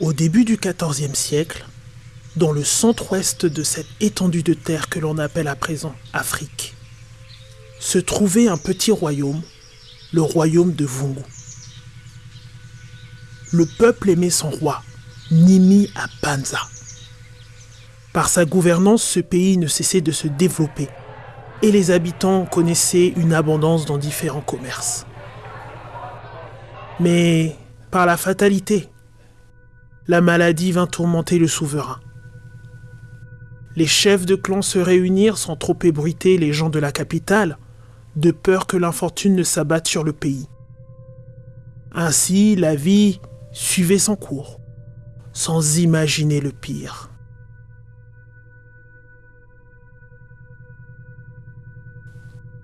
Au début du XIVe siècle, dans le centre-ouest de cette étendue de terre que l'on appelle à présent Afrique, se trouvait un petit royaume, le royaume de Vungu. Le peuple aimait son roi, Nimi Apanza. Par sa gouvernance, ce pays ne cessait de se développer et les habitants connaissaient une abondance dans différents commerces. Mais par la fatalité, la maladie vint tourmenter le souverain. Les chefs de clan se réunirent sans trop ébruiter les gens de la capitale, de peur que l'infortune ne s'abatte sur le pays. Ainsi, la vie suivait son cours, sans imaginer le pire.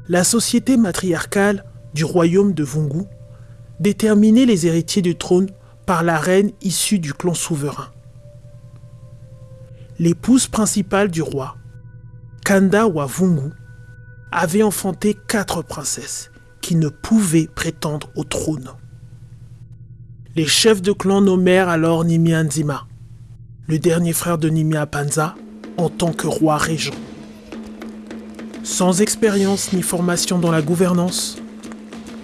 La société matriarcale du royaume de Vungu déterminait les héritiers du trône par la reine issue du clan souverain. L'épouse principale du roi, Kanda Wavungu, avait enfanté quatre princesses qui ne pouvaient prétendre au trône. Les chefs de clan nommèrent alors Nimi Nzima, le dernier frère de Nimi Apanza, en tant que roi régent. Sans expérience ni formation dans la gouvernance,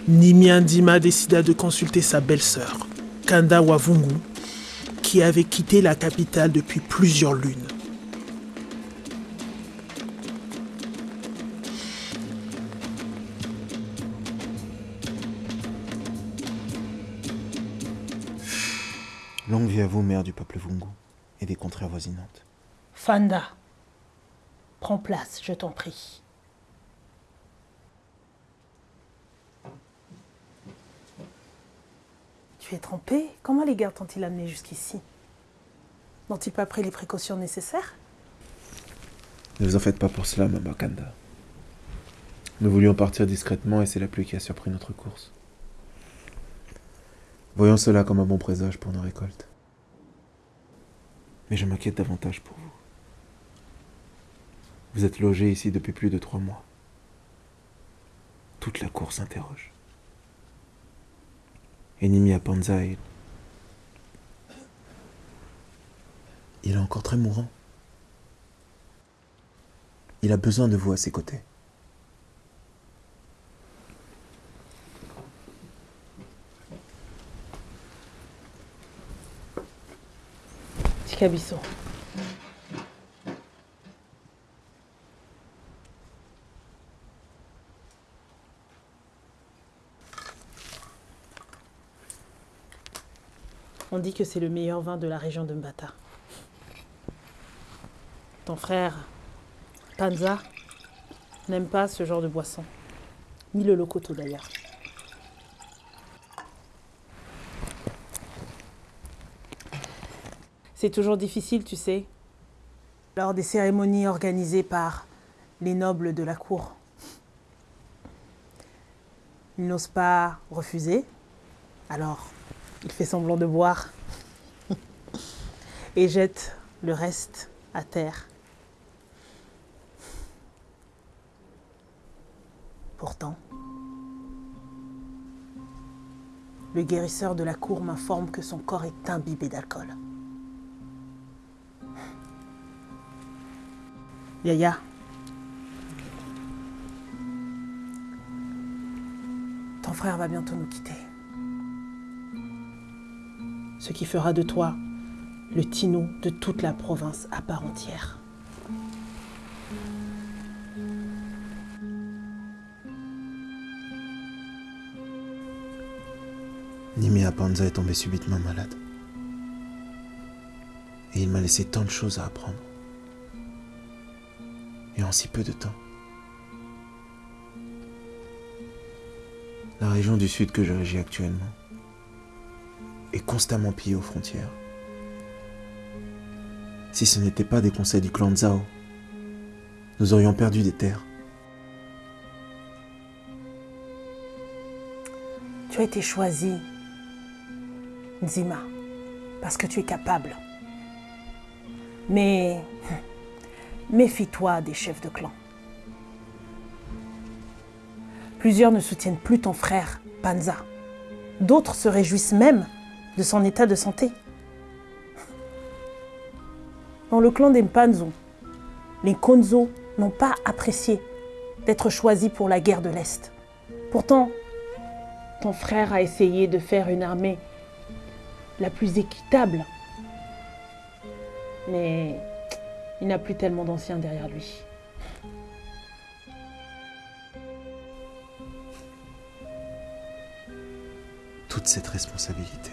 Nimi Ndima décida de consulter sa belle-sœur, Kanda Wavungu, qui avait quitté la capitale depuis plusieurs lunes. Longue vie à vous, mère du peuple Vungu et des contrées avoisinantes. Fanda, prends place, je t'en prie. Trempé Comment les gardes t'ont-ils amené jusqu'ici? N'ont-ils pas pris les précautions nécessaires? Ne vous en faites pas pour cela, Mama Kanda. Nous voulions partir discrètement et c'est la pluie qui a surpris notre course. Voyons cela comme un bon présage pour nos récoltes. Mais je m'inquiète davantage pour vous. Vous êtes logé ici depuis plus de trois mois. Toute la cour s'interroge. Enimi Apanza est... Il est encore très mourant. Il a besoin de vous à ses côtés. On dit que c'est le meilleur vin de la région de Mbata. Ton frère, Panza, n'aime pas ce genre de boisson. Ni le locoto d'ailleurs. C'est toujours difficile, tu sais, lors des cérémonies organisées par les nobles de la cour. Il n'ose pas refuser, alors il fait semblant de boire et jette le reste à terre. Pourtant, le guérisseur de la cour m'informe que son corps est imbibé d'alcool. Yaya, ton frère va bientôt nous quitter ce qui fera de toi le Tino de toute la province à part entière. Nimea Panza est tombé subitement malade. Et il m'a laissé tant de choses à apprendre. Et en si peu de temps. La région du sud que je régis actuellement est constamment pillé aux frontières. Si ce n'était pas des conseils du clan Zhao, nous aurions perdu des terres. Tu as été choisi, Nzima, parce que tu es capable. Mais méfie-toi des chefs de clan. Plusieurs ne soutiennent plus ton frère, Panza. D'autres se réjouissent même de son état de santé. Dans le clan des Mpanzo, les Konzo n'ont pas apprécié d'être choisis pour la guerre de l'Est. Pourtant, ton frère a essayé de faire une armée la plus équitable. Mais il n'a plus tellement d'anciens derrière lui. Toute cette responsabilité.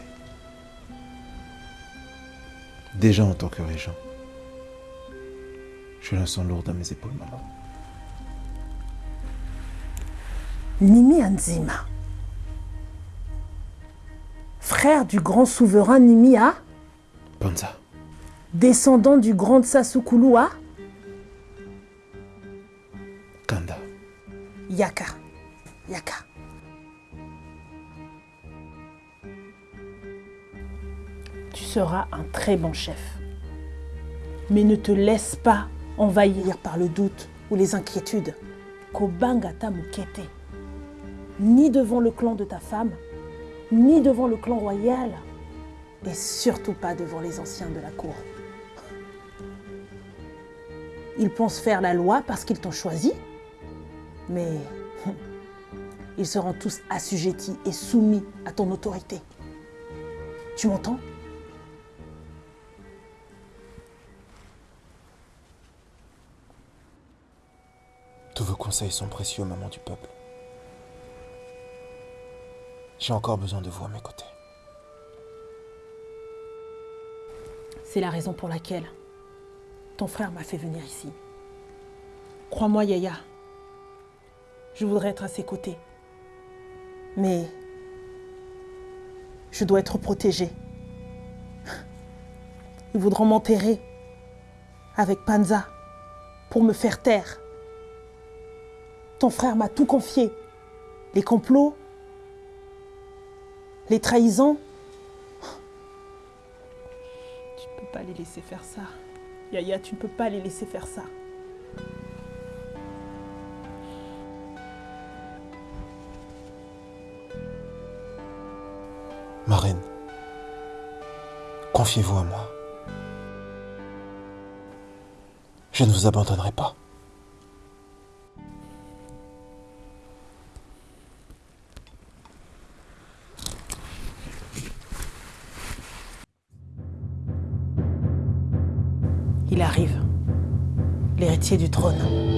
Déjà en tant que régent, je la sens lourde à mes épaules, maman. Nimi Anzima, frère du grand souverain Nimia, Panza, descendant du grand Sasukulua, Kanda, Yaka. Yaka. Seras un très bon chef. Mais ne te laisse pas envahir par le doute ou les inquiétudes. Kobangata Mukete. Ni devant le clan de ta femme, ni devant le clan royal, et surtout pas devant les anciens de la cour. Ils pensent faire la loi parce qu'ils t'ont choisi, mais ils seront tous assujettis et soumis à ton autorité. Tu m'entends? Tous vos conseils sont précieux, maman du peuple. J'ai encore besoin de vous à mes côtés. C'est la raison pour laquelle ton frère m'a fait venir ici. Crois-moi, Yaya, je voudrais être à ses côtés. Mais je dois être protégée. Ils voudront m'enterrer avec Panza pour me faire taire. Ton frère m'a tout confié. Les complots, les trahisons. Tu ne peux pas les laisser faire ça. Yaya, tu ne peux pas les laisser faire ça. Ma reine, confiez-vous à moi. Je ne vous abandonnerai pas. Il arrive, l'héritier du trône.